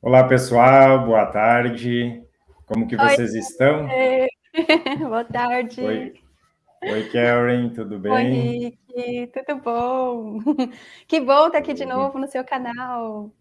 Olá, pessoal, boa tarde. Como que vocês Oi. estão? Boa tarde. Oi, Oi Karen, tudo bem? Oi, Rick, tudo bom? Que bom estar aqui de novo no seu canal.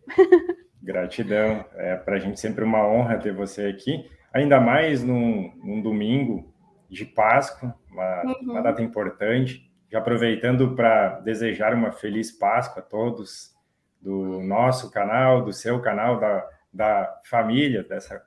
Gratidão, é para a gente sempre uma honra ter você aqui, ainda mais num, num domingo de Páscoa, uma, uhum. uma data importante. Já aproveitando para desejar uma feliz Páscoa a todos do nosso canal, do seu canal, da, da família, dessa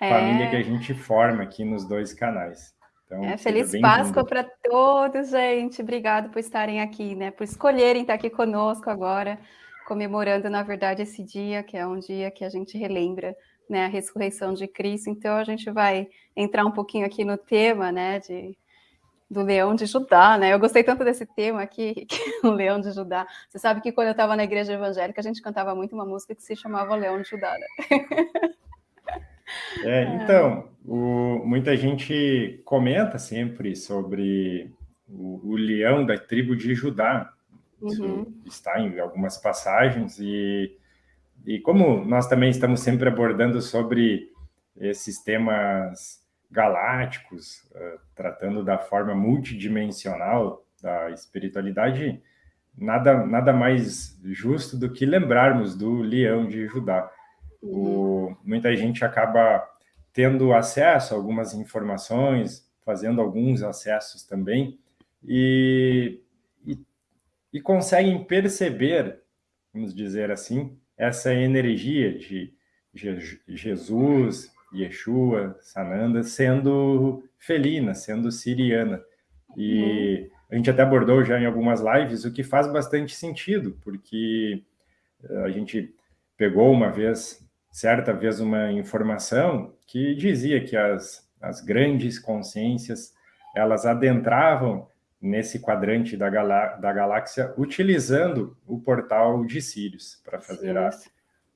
é. família que a gente forma aqui nos dois canais. Então, é, feliz Páscoa para todos, gente. Obrigado por estarem aqui, né? Por escolherem estar aqui conosco agora, comemorando, na verdade, esse dia, que é um dia que a gente relembra né, a ressurreição de Cristo. Então, a gente vai entrar um pouquinho aqui no tema, né, de do leão de Judá, né? Eu gostei tanto desse tema aqui, o leão de Judá. Você sabe que quando eu estava na igreja evangélica, a gente cantava muito uma música que se chamava Leão de Judá, né? É, então, o, muita gente comenta sempre sobre o, o, leão da tribo de Judá. Isso uhum. está em algumas passagens e, e como nós também estamos sempre abordando sobre esses temas galácticos, uh, tratando da forma multidimensional da espiritualidade, nada, nada mais justo do que lembrarmos do leão de Judá. O, muita gente acaba tendo acesso a algumas informações, fazendo alguns acessos também, e, e, e conseguem perceber, vamos dizer assim, essa energia de Jesus, Yeshua, Sananda, sendo felina, sendo siriana. E uhum. a gente até abordou já em algumas lives, o que faz bastante sentido, porque eh, a gente pegou uma vez, certa vez, uma informação que dizia que as, as grandes consciências, elas adentravam nesse quadrante da, galá da galáxia utilizando o portal de Sirius para fazer, a,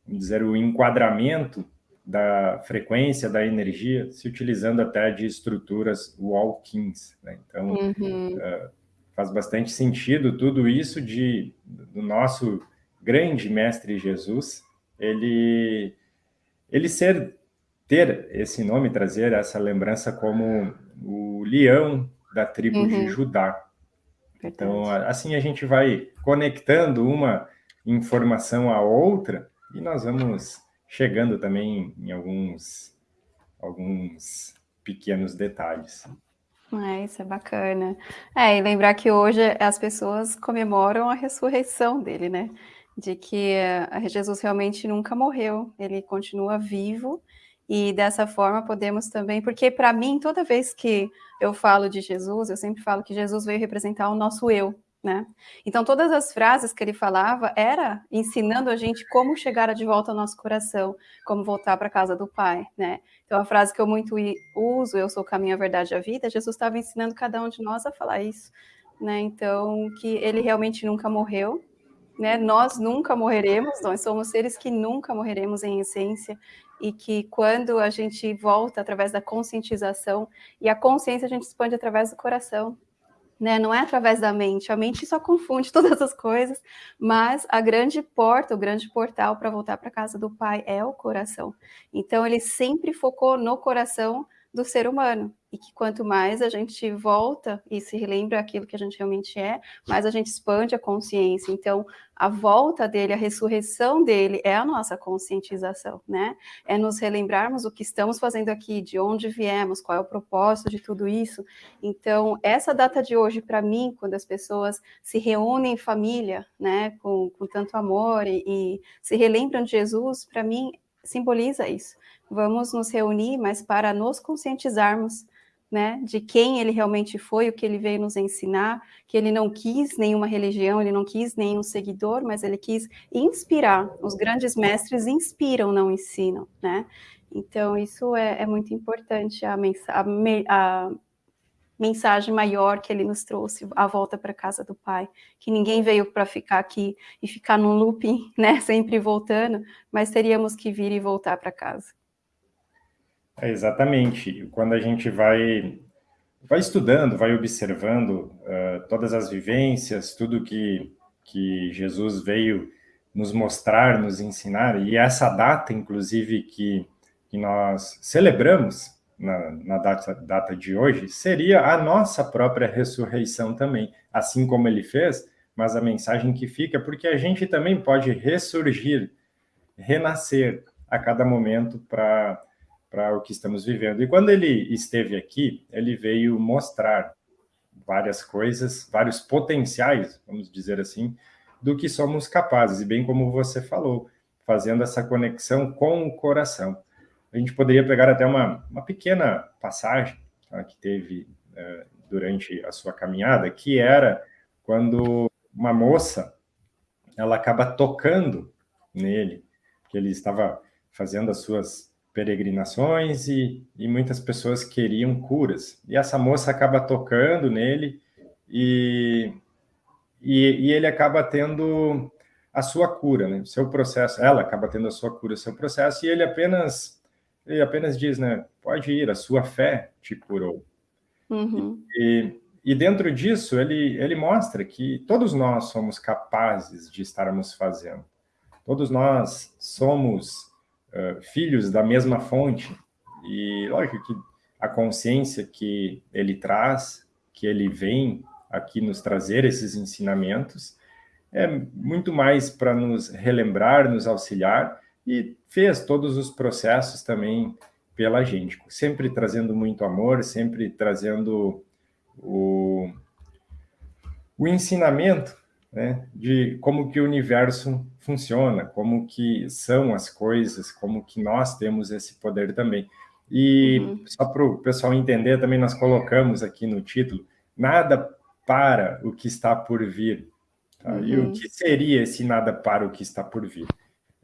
dizer, o enquadramento da frequência da energia, se utilizando até de estruturas Walkins. Né? Então, uhum. uh, faz bastante sentido tudo isso de, do nosso grande mestre Jesus, ele, ele ser, ter esse nome, trazer essa lembrança como o leão da tribo uhum. de Judá. Então, assim a gente vai conectando uma informação à outra e nós vamos chegando também em alguns, alguns pequenos detalhes. É, isso é bacana. É, e lembrar que hoje as pessoas comemoram a ressurreição dele, né? De que eh, Jesus realmente nunca morreu, ele continua vivo, e dessa forma podemos também, porque para mim, toda vez que eu falo de Jesus, eu sempre falo que Jesus veio representar o nosso eu, né? Então, todas as frases que ele falava era ensinando a gente como chegar de volta ao nosso coração, como voltar para a casa do Pai, né? Então, a frase que eu muito uso, eu sou o caminho, a verdade e a vida, Jesus estava ensinando cada um de nós a falar isso, né? Então, que ele realmente nunca morreu, né? Nós nunca morreremos, nós somos seres que nunca morreremos em essência, e que quando a gente volta através da conscientização, e a consciência a gente expande através do coração, né? Não é através da mente, a mente só confunde todas as coisas, mas a grande porta, o grande portal para voltar para casa do Pai é o coração. Então ele sempre focou no coração do ser humano e que quanto mais a gente volta e se relembra aquilo que a gente realmente é, mais a gente expande a consciência. Então, a volta dele, a ressurreição dele é a nossa conscientização, né? É nos relembrarmos o que estamos fazendo aqui, de onde viemos, qual é o propósito de tudo isso. Então, essa data de hoje, para mim, quando as pessoas se reúnem em família, né, com, com tanto amor e, e se relembram de Jesus, para mim, simboliza isso. Vamos nos reunir, mas para nos conscientizarmos né, de quem ele realmente foi, o que ele veio nos ensinar, que ele não quis nenhuma religião, ele não quis nenhum seguidor, mas ele quis inspirar. Os grandes mestres inspiram, não ensinam, né? Então, isso é, é muito importante, a, a, me a, mensagem maior que ele nos trouxe, a volta para casa do Pai, que ninguém veio para ficar aqui e ficar num looping, né, sempre voltando, mas teríamos que vir e voltar para casa. É, exatamente. Quando a gente vai, vai estudando, vai observando uh, todas as vivências, tudo que, que Jesus veio nos mostrar, nos ensinar, e essa data, inclusive, que, que nós celebramos na, na data, data de hoje, seria a nossa própria ressurreição também, assim como ele fez, mas a mensagem que fica, porque a gente também pode ressurgir, renascer a cada momento para o que estamos vivendo. E quando ele esteve aqui, ele veio mostrar várias coisas, vários potenciais, vamos dizer assim, do que somos capazes, e bem como você falou, fazendo essa conexão com o coração. A gente poderia pegar até uma, uma pequena passagem tá, que teve é, durante a sua caminhada, que era quando uma moça, ela acaba tocando nele, que ele estava fazendo as suas peregrinações e, e muitas pessoas queriam curas. E essa moça acaba tocando nele e, e, e ele acaba tendo a sua cura, né? Seu processo, ela acaba tendo a sua cura, seu processo, e ele apenas, ele apenas diz, né? Pode ir, a sua fé te curou. Uhum. E, e dentro disso, ele, ele mostra que todos nós somos capazes de estarmos fazendo. Todos nós somos filhos da mesma fonte. E lógico que a consciência que ele traz, que ele vem aqui nos trazer esses ensinamentos, é muito mais para nos relembrar, nos auxiliar, e fez todos os processos também pela gente, sempre trazendo muito amor, sempre trazendo o, o ensinamento né, de como que o universo funciona, como que são as coisas, como que nós temos esse poder também. E uhum. só para o pessoal entender, também nós colocamos aqui no título, nada para o que está por vir. Tá? Uhum. E o uhum. que seria esse nada para o que está por vir?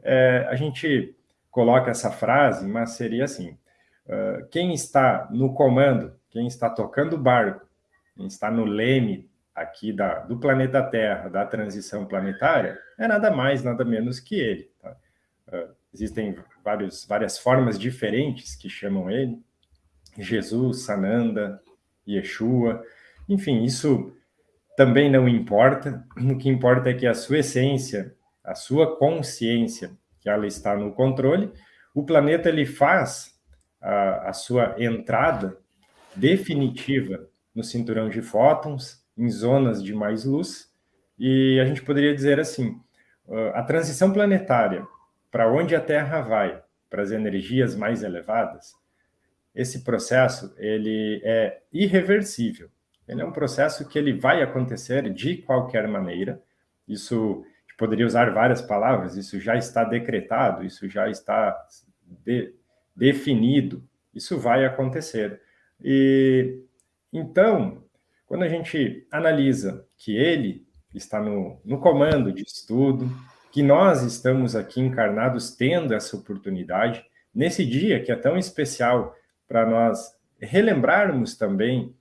É, a gente coloca essa frase, mas seria assim, uh, quem está no comando, quem está tocando o barco, quem está no leme aqui da, do planeta Terra, da transição planetária, é nada mais, nada menos que ele. Tá? Uh, existem vários, várias formas diferentes que chamam ele, Jesus, Sananda, Yeshua, enfim, isso também não importa, o que importa é que a sua essência, a sua consciência, que ela está no controle, o planeta ele faz a, a sua entrada definitiva no cinturão de fótons, em zonas de mais luz, e a gente poderia dizer assim, a transição planetária para onde a Terra vai, para as energias mais elevadas, esse processo ele é irreversível. Ele é um processo que ele vai acontecer de qualquer maneira. Isso poderia usar várias palavras. Isso já está decretado. Isso já está de, definido. Isso vai acontecer. E então quando a gente analisa que ele está no, no comando de estudo, que nós estamos aqui encarnados tendo essa oportunidade, nesse dia que é tão especial para nós relembrarmos também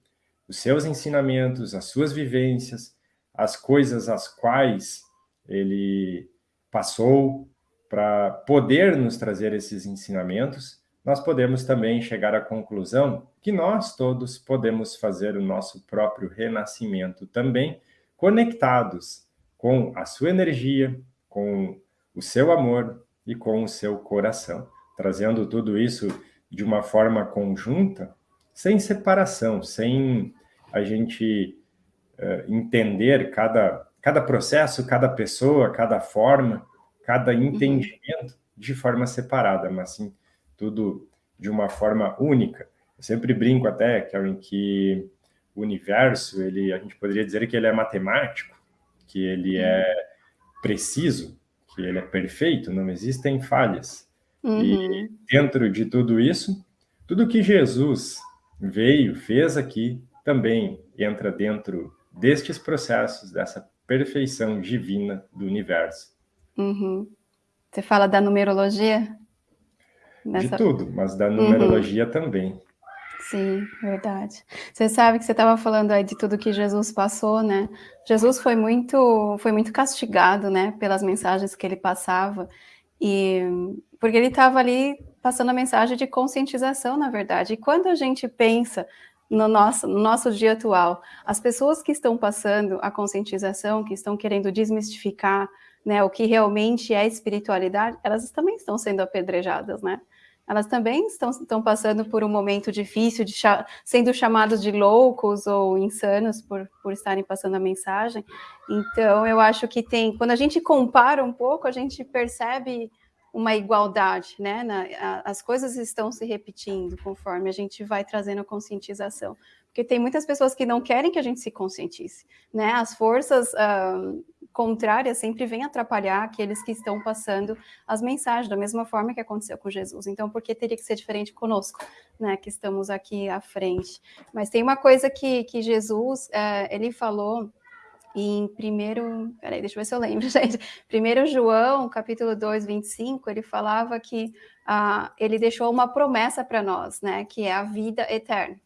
os seus ensinamentos, as suas vivências, as coisas às quais ele passou para poder nos trazer esses ensinamentos, nós podemos também chegar à conclusão que nós todos podemos fazer o nosso próprio renascimento também, conectados com a sua energia, com o seu amor e com o seu coração, trazendo tudo isso de uma forma conjunta, sem separação, sem a gente uh, entender cada, cada processo, cada pessoa, cada forma, cada uhum. entendimento de forma separada, mas sim tudo de uma forma única. Eu sempre brinco até, Karen, que o universo, ele, a gente poderia dizer que ele é matemático, que ele é preciso, que ele é perfeito, não existem falhas. Uhum. E dentro de tudo isso, tudo que Jesus veio, fez aqui, também entra dentro destes processos, dessa perfeição divina do universo. Uhum. Você fala da numerologia? Nessa... De tudo, mas da numerologia uhum. também. Sim, verdade. Você sabe que você estava falando aí de tudo que Jesus passou, né? Jesus foi muito, foi muito castigado, né, pelas mensagens que ele passava, e porque ele estava ali passando a mensagem de conscientização, na verdade. E quando a gente pensa no nosso, no nosso dia atual. As pessoas que estão passando a conscientização, que estão querendo desmistificar né, o que realmente é espiritualidade, elas também estão sendo apedrejadas, né? Elas também estão, estão passando por um momento difícil, de sendo chamados de loucos ou insanos por, por estarem passando a mensagem. Então, eu acho que tem, quando a gente compara um pouco, a gente percebe uma igualdade, né? Na, a, as coisas estão se repetindo conforme a gente vai trazendo a conscientização. Porque tem muitas pessoas que não querem que a gente se conscientize, né? As forças uh, contrárias sempre vêm atrapalhar aqueles que estão passando as mensagens, da mesma forma que aconteceu com Jesus. Então, por que teria que ser diferente conosco, né? Que estamos aqui à frente. Mas tem uma coisa que, que Jesus, uh, ele falou em primeiro, peraí, deixa eu ver se eu lembro, gente. Primeiro João, capítulo 2, 25, ele falava que uh, ele deixou uma promessa para nós, né? Que é a vida eterna.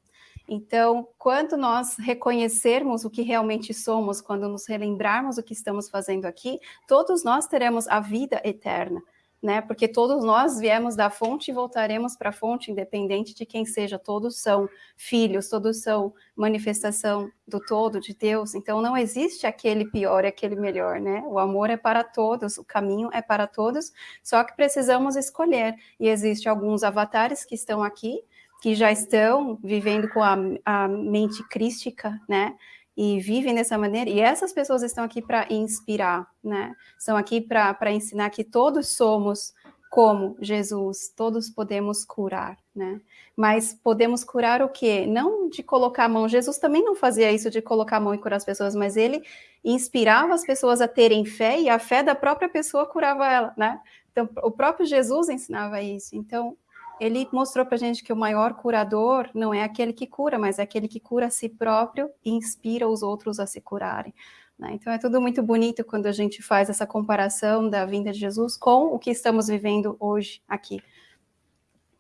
Então, quando nós reconhecermos o que realmente somos, quando nos relembrarmos o que estamos fazendo aqui, todos nós teremos a vida eterna, né? Porque todos nós viemos da fonte e voltaremos para a fonte, independente de quem seja. Todos são filhos, todos são manifestação do todo de Deus. Então, não existe aquele pior e aquele melhor, né? O amor é para todos, o caminho é para todos, só que precisamos escolher. E existe alguns avatares que estão aqui que já estão vivendo com a, a mente crística, né? E vivem dessa maneira, e essas pessoas estão aqui para inspirar, né? Estão aqui para ensinar que todos somos como Jesus, todos podemos curar, né? Mas podemos curar o quê? Não de colocar a mão. Jesus também não fazia isso de colocar a mão e curar as pessoas, mas ele inspirava as pessoas a terem fé e a fé da própria pessoa curava ela, né? Então, o próprio Jesus ensinava isso. Então, ele mostrou para a gente que o maior curador não é aquele que cura, mas é aquele que cura a si próprio e inspira os outros a se curarem. Né? Então é tudo muito bonito quando a gente faz essa comparação da vinda de Jesus com o que estamos vivendo hoje aqui.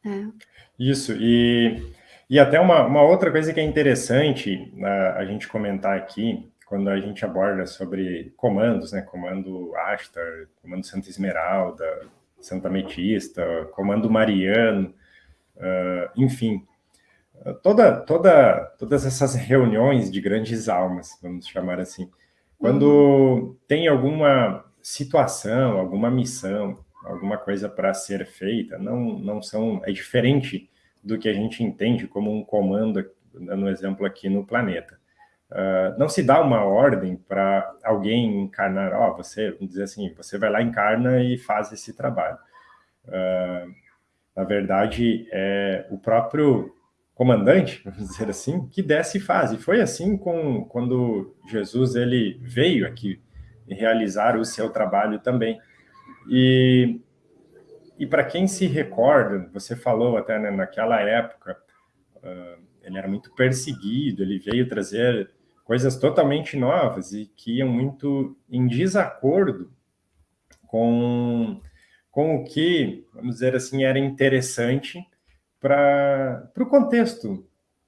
É. Isso, e, e até uma, uma outra coisa que é interessante uh, a gente comentar aqui, quando a gente aborda sobre comandos, né, comando Ashtar, comando Santa Esmeralda, Santa Comando Mariano, uh, enfim, toda, toda, todas essas reuniões de grandes almas, vamos chamar assim, quando tem alguma situação, alguma missão, alguma coisa para ser feita, não, não são, é diferente do que a gente entende como um comando, dando exemplo aqui no planeta. Uh, não se dá uma ordem para alguém encarnar, ó, oh, você, vamos dizer assim, você vai lá, encarna e faz esse trabalho. Uh, na verdade, é o próprio comandante, vamos dizer assim, que desce e faz. E foi assim com, quando Jesus ele veio aqui realizar o seu trabalho também. E, e para quem se recorda, você falou até né, naquela época, uh, ele era muito perseguido, ele veio trazer coisas totalmente novas e que iam muito em desacordo com, com o que, vamos dizer assim, era interessante para o contexto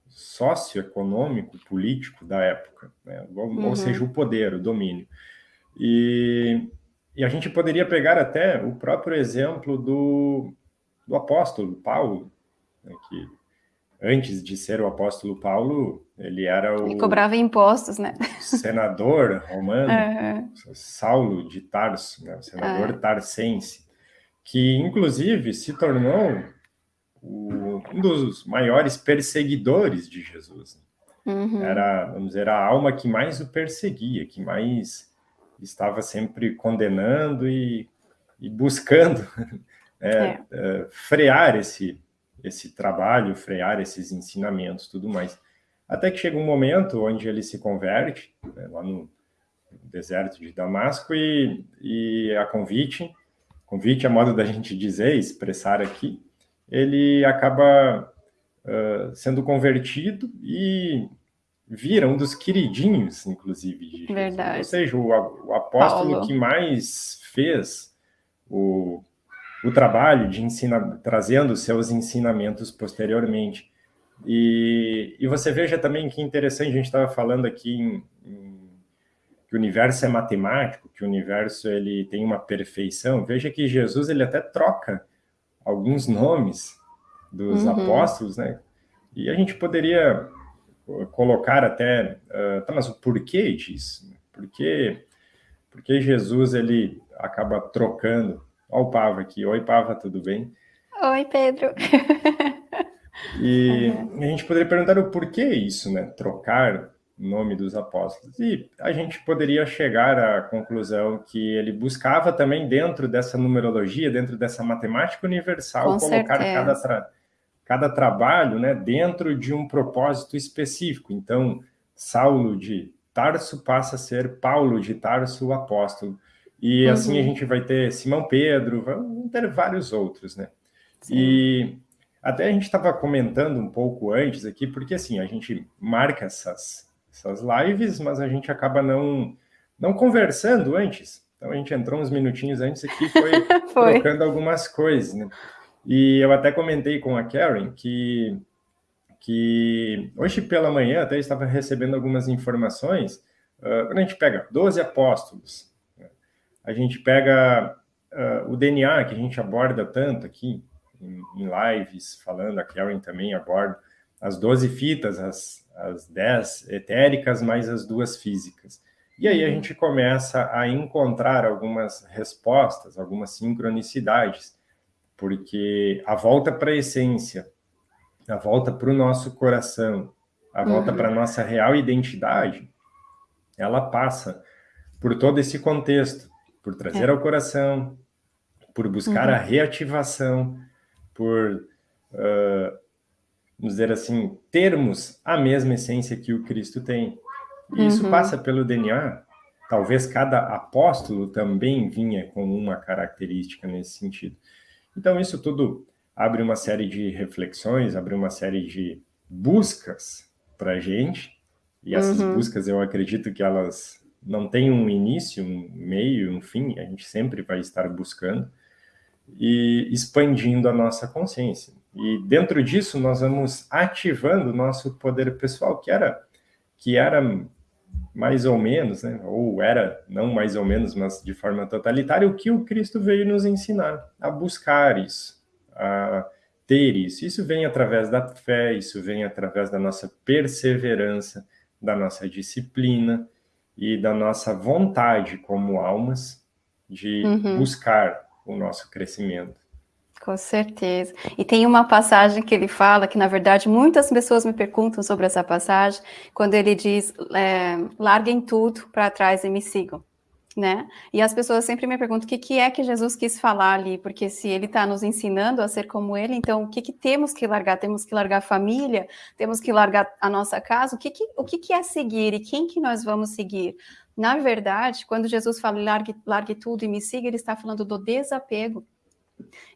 socioeconômico, político da época, né? ou, uhum. ou, seja, o poder, o domínio. E, e, a gente poderia pegar até o próprio exemplo do, do apóstolo Paulo, né, que antes de ser o apóstolo Paulo, ele era o... Ele cobrava impostos, né? Senador romano, uhum. Saulo de Tarso, né? o senador uhum. tarsense, que inclusive se tornou o, um dos maiores perseguidores de Jesus. Uhum. Era, vamos dizer, a alma que mais o perseguia, que mais estava sempre condenando e, e buscando é, é. É, frear esse esse trabalho, frear esses ensinamentos, tudo mais. Até que chega um momento onde ele se converte, né, lá no deserto de Damasco, e, e a convite, convite a modo da gente dizer, expressar aqui, ele acaba uh, sendo convertido e vira um dos queridinhos, inclusive, de Jesus. Verdade. Ou seja, o, o apóstolo Paulo. que mais fez o o trabalho de ensina, trazendo seus ensinamentos posteriormente. E, e você veja também que interessante, a gente estava falando aqui em, em, que o universo é matemático, que o universo ele tem uma perfeição. Veja que Jesus ele até troca alguns nomes dos uhum. apóstolos, né? E a gente poderia colocar até, uh, tá, mas o porquê disso? Por que Jesus ele acaba trocando? Olha o Pava aqui. Oi, Pava, tudo bem? Oi, Pedro. E uhum. a gente poderia perguntar o porquê isso, né? Trocar o nome dos apóstolos. E a gente poderia chegar à conclusão que ele buscava também dentro dessa numerologia, dentro dessa matemática universal, Com colocar cada, tra cada trabalho né, dentro de um propósito específico. Então, Saulo de Tarso passa a ser Paulo de Tarso, o apóstolo. E uhum. assim a gente vai ter Simão Pedro, vamos ter vários outros, né? Sim. E até a gente estava comentando um pouco antes aqui, porque assim, a gente marca essas, essas lives, mas a gente acaba não, não conversando antes. Então a gente entrou uns minutinhos antes aqui e foi, foi. trocando algumas coisas, né? E eu até comentei com a Karen que, que hoje pela manhã até estava recebendo algumas informações. Uh, quando a gente pega 12 apóstolos? A gente pega uh, o DNA que a gente aborda tanto aqui, em, em lives falando, a Karen também aborda, as 12 fitas, as, as 10 etéricas, mais as duas físicas. E aí a uhum. gente começa a encontrar algumas respostas, algumas sincronicidades, porque a volta para a essência, a volta para o nosso coração, a volta uhum. para a nossa real identidade, ela passa por todo esse contexto, por trazer é. ao coração, por buscar uhum. a reativação, por, uh, vamos dizer assim, termos a mesma essência que o Cristo tem. E isso uhum. passa pelo DNA. Talvez cada apóstolo também vinha com uma característica nesse sentido. Então, isso tudo abre uma série de reflexões, abre uma série de buscas para a gente. E essas uhum. buscas, eu acredito que elas não têm um início, um meio, um fim. A gente sempre vai estar buscando e expandindo a nossa consciência. E dentro disso nós vamos ativando o nosso poder pessoal, que era que era mais ou menos, né, ou era não mais ou menos, mas de forma totalitária, o que o Cristo veio nos ensinar, a buscar isso, a ter isso. Isso vem através da fé, isso vem através da nossa perseverança, da nossa disciplina e da nossa vontade como almas de uhum. buscar o nosso crescimento. Com certeza. E tem uma passagem que ele fala, que na verdade muitas pessoas me perguntam sobre essa passagem, quando ele diz, é, larguem tudo para trás e me sigam. Né? E as pessoas sempre me perguntam o que, que é que Jesus quis falar ali, porque se ele está nos ensinando a ser como ele, então o que, que temos que largar? Temos que largar a família? Temos que largar a nossa casa? O que, que, o que, que é seguir e quem que nós vamos seguir? Na verdade, quando Jesus fala largue, largue tudo e me siga, ele está falando do desapego.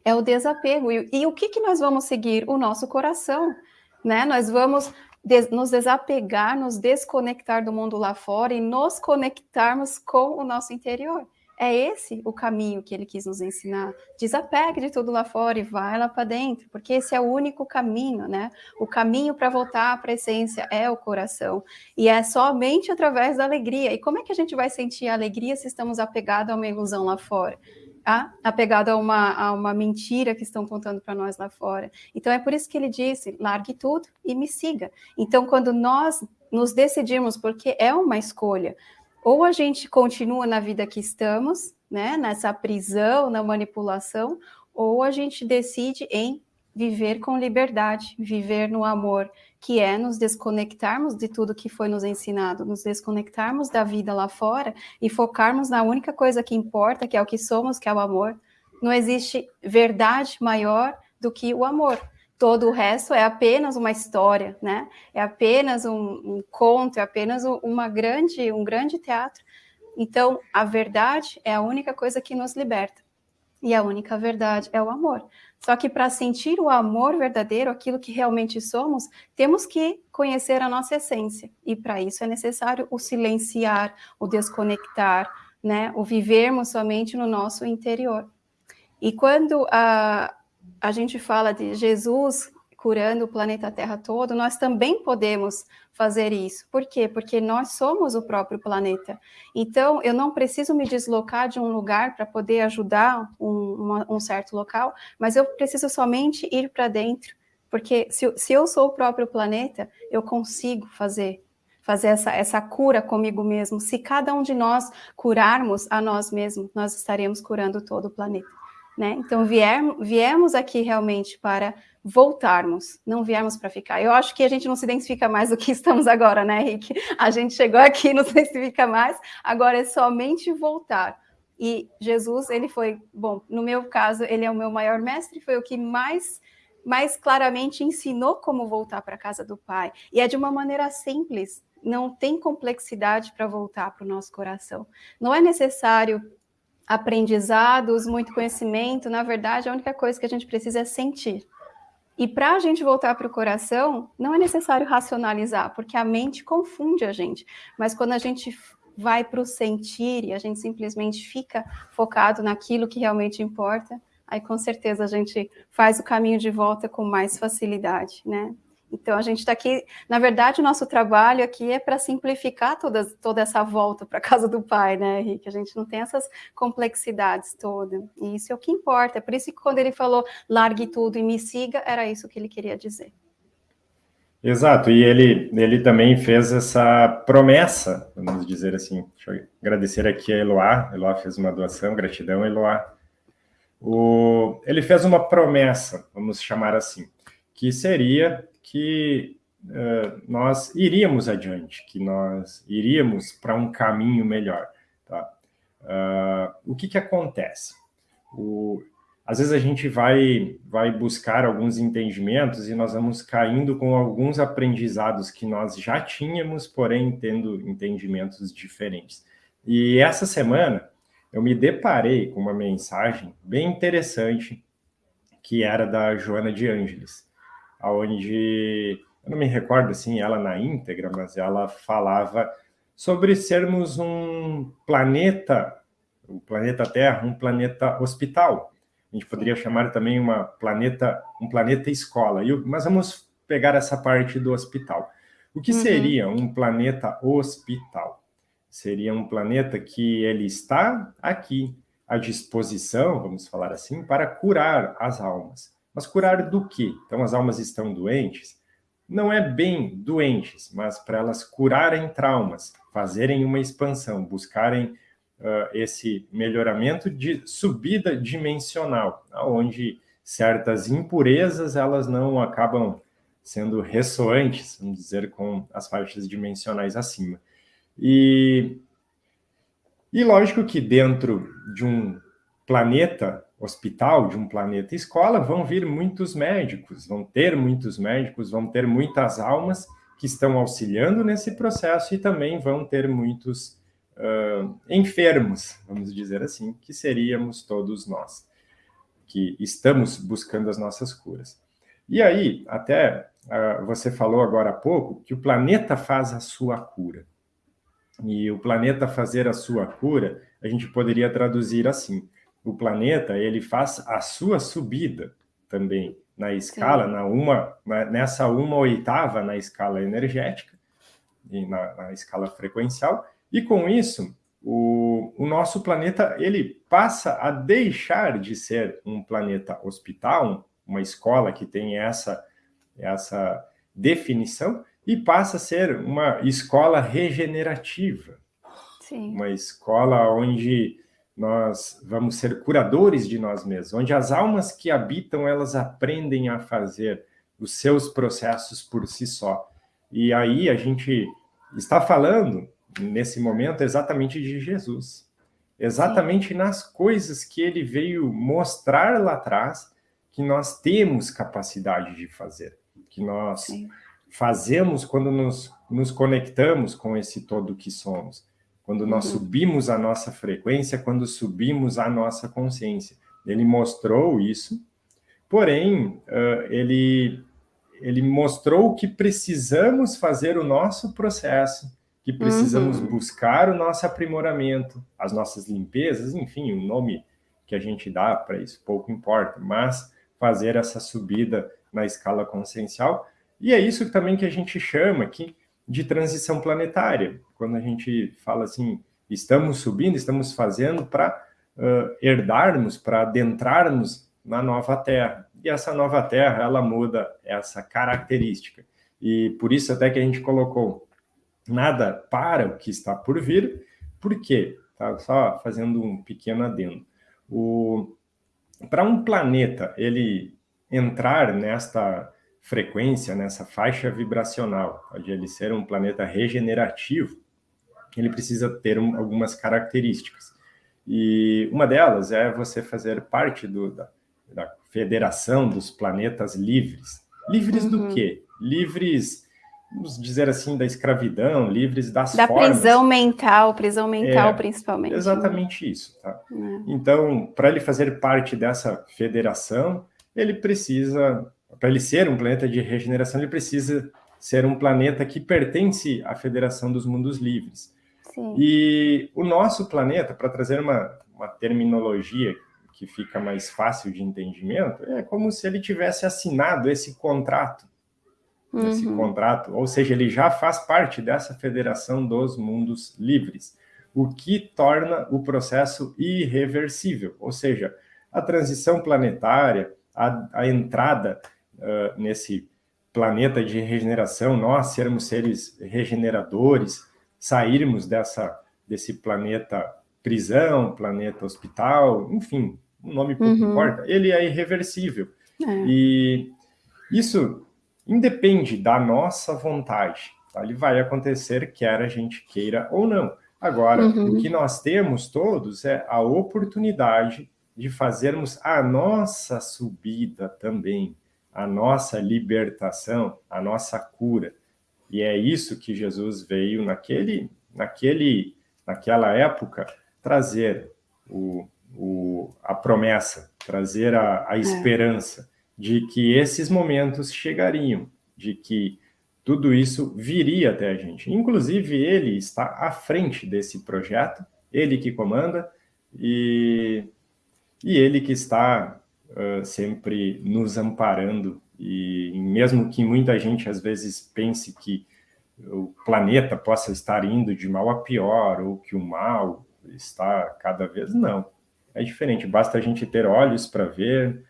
É o desapego. E, e o que, que nós vamos seguir? O nosso coração. Né? Nós vamos des, nos desapegar, nos desconectar do mundo lá fora e nos conectarmos com o nosso interior. É esse o caminho que ele quis nos ensinar. Desapegue de tudo lá fora e vai lá para dentro, porque esse é o único caminho, né? O caminho para voltar a essência é o coração. E é somente através da alegria. E como é que a gente vai sentir a alegria se estamos apegados a uma ilusão lá fora? Ah, apegado a uma, a uma mentira que estão contando para nós lá fora. Então é por isso que ele disse: largue tudo e me siga. Então, quando nós nos decidirmos, porque é uma escolha, ou a gente continua na vida que estamos, né, nessa prisão, na manipulação, ou a gente decide em viver com liberdade, viver no amor, que é nos desconectarmos de tudo que foi nos ensinado, nos desconectarmos da vida lá fora e focarmos na única coisa que importa, que é o que somos, que é o amor. Não existe verdade maior do que o amor todo o resto é apenas uma história, né? É apenas um, um conto, é apenas uma grande, um grande teatro. Então, a verdade é a única coisa que nos liberta. E a única verdade é o amor. Só que para sentir o amor verdadeiro, aquilo que realmente somos, temos que conhecer a nossa essência. E para isso é necessário o silenciar, o desconectar, né? O vivermos somente no nosso interior. E quando a, a gente fala de Jesus curando o planeta Terra todo, nós também podemos fazer isso. Por quê? Porque nós somos o próprio planeta. Então, eu não preciso me deslocar de um lugar para poder ajudar um, uma, um certo local, mas eu preciso somente ir para dentro, Porque se, se eu sou o próprio planeta, eu consigo fazer fazer essa, essa cura comigo mesmo. Se cada um de nós curarmos a nós mesmos, nós estaremos curando todo o planeta. Né? Então, vier, viemos aqui realmente para voltarmos, não viemos para ficar. Eu acho que a gente não se identifica mais do que estamos agora, né, Henrique? A gente chegou aqui, não se identifica mais, agora é somente voltar. E Jesus, ele foi, bom, no meu caso, ele é o meu maior mestre, foi o que mais mais claramente ensinou como voltar para a casa do Pai. E é de uma maneira simples, não tem complexidade para voltar para o nosso coração. Não é necessário aprendizados, muito conhecimento, na verdade, a única coisa que a gente precisa é sentir. E para a gente voltar para o coração, não é necessário racionalizar, porque a mente confunde a gente. Mas quando a gente vai para o sentir e a gente simplesmente fica focado naquilo que realmente importa, aí com certeza a gente faz o caminho de volta com mais facilidade, né? Então, a gente está aqui, na verdade, o nosso trabalho aqui é para simplificar toda, toda essa volta para a casa do pai, né, Henrique? A gente não tem essas complexidades todas. E isso é o que importa. É por isso que quando ele falou largue tudo e me siga, era isso que ele queria dizer. Exato, e ele, ele também fez essa promessa, vamos dizer assim. Deixa eu agradecer aqui a Eloá. Eloá fez uma doação, gratidão, Eloá. O, ele fez uma promessa, vamos chamar assim, que seria que uh, nós iríamos adiante, que nós iríamos para um caminho melhor. Tá? Uh, o que, que acontece? O, às vezes a gente vai, vai buscar alguns entendimentos e nós vamos caindo com alguns aprendizados que nós já tínhamos, porém tendo entendimentos diferentes. E essa semana eu me deparei com uma mensagem bem interessante que era da Joana de Ângeles onde, eu não me recordo assim, ela na íntegra, mas ela falava sobre sermos um planeta, o planeta Terra, um planeta hospital. A gente poderia chamar também uma planeta, um planeta escola. Mas vamos pegar essa parte do hospital. O que uhum. seria um planeta hospital? Seria um planeta que ele está aqui à disposição, vamos falar assim, para curar as almas. Mas curar do quê? Então, as almas estão doentes? Não é bem doentes, mas para elas curarem traumas, fazerem uma expansão, buscarem uh, esse melhoramento de subida dimensional, onde certas impurezas elas não acabam sendo ressoantes, vamos dizer, com as faixas dimensionais acima. E, e lógico que dentro de um planeta hospital, de um planeta escola, vão vir muitos médicos, vão ter muitos médicos, vão ter muitas almas que estão auxiliando nesse processo e também vão ter muitos uh, enfermos, vamos dizer assim, que seríamos todos nós, que estamos buscando as nossas curas. E aí, até uh, você falou agora há pouco que o planeta faz a sua cura. E o planeta fazer a sua cura, a gente poderia traduzir assim: o planeta ele faz a sua subida também na escala, na uma, na, nessa uma oitava na escala energética e na, na escala frequencial, e com isso o, o, nosso planeta ele passa a deixar de ser um planeta hospital, uma escola que tem essa, essa definição, e passa a ser uma escola regenerativa. Sim. Uma escola onde nós vamos ser curadores de nós mesmos, onde as almas que habitam, elas aprendem a fazer os seus processos por si só. E aí a gente está falando, nesse momento, exatamente de Jesus. Exatamente Sim. nas coisas que ele veio mostrar lá atrás que nós temos capacidade de fazer, que nós Sim. fazemos quando nos, nos conectamos com esse todo que somos quando nós uhum. subimos a nossa frequência, quando subimos a nossa consciência. Ele mostrou isso, porém, ele, ele mostrou que precisamos fazer o nosso processo, que precisamos uhum. buscar o nosso aprimoramento, as nossas limpezas, enfim, o nome que a gente dá para isso pouco importa, mas fazer essa subida na escala consciencial, e é isso também que a gente chama aqui de transição planetária, quando a gente fala assim, estamos subindo, estamos fazendo para uh, herdarmos, para adentrarmos na nova Terra. e essa nova Terra, ela muda essa característica. E por isso até que a gente colocou nada para o que está por vir, por quê? Tá? Só fazendo um pequeno adendo. Para um planeta ele entrar nesta frequência, nessa faixa vibracional, de ele ser um planeta regenerativo, ele precisa ter um, algumas características. E uma delas é você fazer parte do, da, da Federação dos Planetas Livres. Livres uhum. do quê? Livres, vamos dizer assim, da escravidão, livres das da formas. Prisão mental, prisão mental é, principalmente. Né? Exatamente isso. Tá? É. Então, para ele fazer parte dessa federação, ele precisa, para ele ser um planeta de regeneração, ele precisa ser um planeta que pertence à Federação dos Mundos Livres. Sim. E o nosso planeta, para trazer uma, uma terminologia que fica mais fácil de entendimento, é como se ele tivesse assinado esse contrato. Uhum. Esse contrato, ou seja, ele já faz parte dessa Federação dos Mundos Livres, o que torna o processo irreversível, ou seja, a transição planetária, a, a entrada uh, nesse planeta de regeneração, nós sermos seres regeneradores, sairmos dessa, desse planeta prisão, planeta hospital, enfim, o nome pouco uhum. importa, ele é irreversível. É. E isso independe da nossa vontade. Tá? Ele vai acontecer, quer a gente queira ou não. Agora, uhum. o que nós temos todos é a oportunidade de fazermos a nossa subida também, a nossa libertação, a nossa cura. E é isso que Jesus veio naquele, naquele, naquela época trazer o, o, a promessa, trazer a, a é. esperança de que esses momentos chegariam, de que tudo isso viria até a gente. Inclusive, ele está à frente desse projeto, ele que comanda, e, e ele que está uh, sempre nos amparando e mesmo que muita gente às vezes pense que o planeta possa estar indo de mal a pior, ou que o mal está cada vez, não. É diferente, basta a gente ter olhos para ver,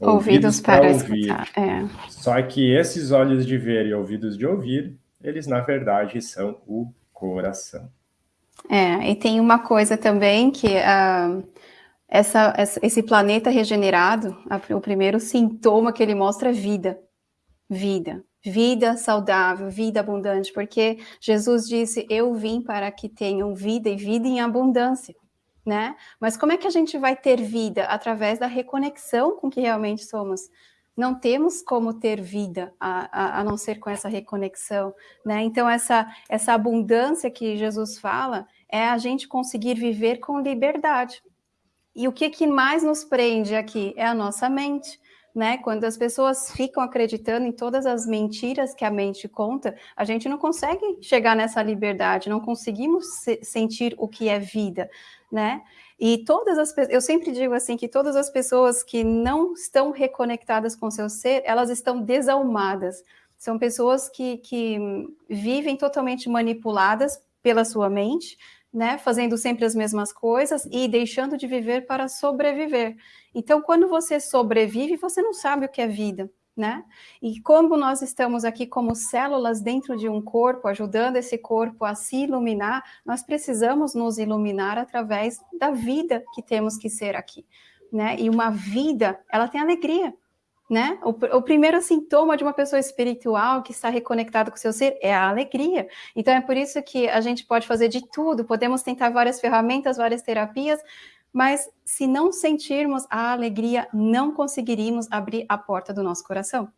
ouvidos, ouvidos para ouvir. É. Só que esses olhos de ver e ouvidos de ouvir, eles na verdade são o coração. É, e tem uma coisa também que uh, essa, esse planeta regenerado, o primeiro sintoma que ele mostra é vida. Vida. Vida saudável, vida abundante, porque Jesus disse: Eu vim para que tenham vida e vida em abundância. Né? Mas como é que a gente vai ter vida? Através da reconexão com que realmente somos. Não temos como ter vida a, a, a não ser com essa reconexão, né? Então, essa, essa abundância que Jesus fala é a gente conseguir viver com liberdade, e o que, que mais nos prende aqui é a nossa mente. Né? Quando as pessoas ficam acreditando em todas as mentiras que a mente conta, a gente não consegue chegar nessa liberdade, não conseguimos se sentir o que é vida, né? E todas as eu sempre digo assim que todas as pessoas que não estão reconectadas com seu ser, elas estão desalmadas. São pessoas que, que vivem totalmente manipuladas pela sua mente, né, fazendo sempre as mesmas coisas e deixando de viver para sobreviver. Então, quando você sobrevive, você não sabe o que é vida, né? E como nós estamos aqui como células dentro de um corpo, ajudando esse corpo a se iluminar, nós precisamos nos iluminar através da vida que temos que ser aqui, né? E uma vida, ela tem alegria, né? O, o, primeiro sintoma de uma pessoa espiritual que está reconectada com o seu ser é a alegria. Então é por isso que a gente pode fazer de tudo, podemos tentar várias ferramentas, várias terapias, mas se não sentirmos a alegria, não conseguiríamos abrir a porta do nosso coração,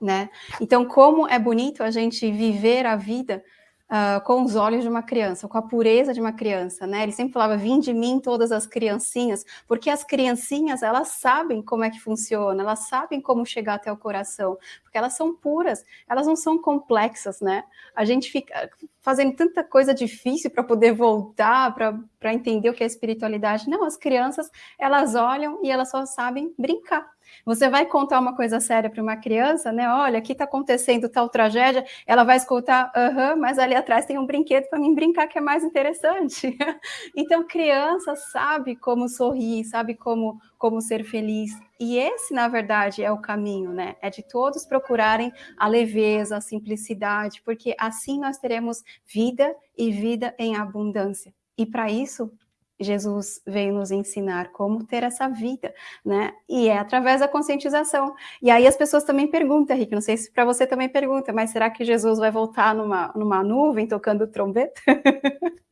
né? Então como é bonito a gente viver a vida uh, com os olhos de uma criança, com a pureza de uma criança, né? Ele sempre falava, vim de mim todas as criancinhas, porque as criancinhas, elas sabem como é que funciona, elas sabem como chegar até o coração, porque elas são puras, elas não são complexas, né? A gente fica fazendo tanta coisa difícil para poder voltar, para entender o que é espiritualidade. Não, as crianças, elas olham e elas só sabem brincar. Você vai contar uma coisa séria para uma criança, né? Olha, aqui está acontecendo tal tragédia, ela vai escutar, aham, mas ali atrás tem um brinquedo para mim brincar que é mais interessante. então, criança sabe como sorrir, sabe como, como ser feliz. E esse, na verdade, é o caminho, né? É de todos procurarem a leveza, a simplicidade, porque assim nós teremos vida e vida em abundância. E para isso, Jesus veio nos ensinar como ter essa vida, né? E é através da conscientização. E aí as pessoas também perguntam, Rick, não sei se para você também pergunta, mas será que Jesus vai voltar numa, numa nuvem tocando trombeta?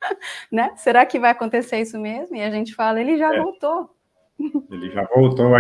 né? Será que vai acontecer isso mesmo? E a gente fala, ele já é. voltou. Ele já voltou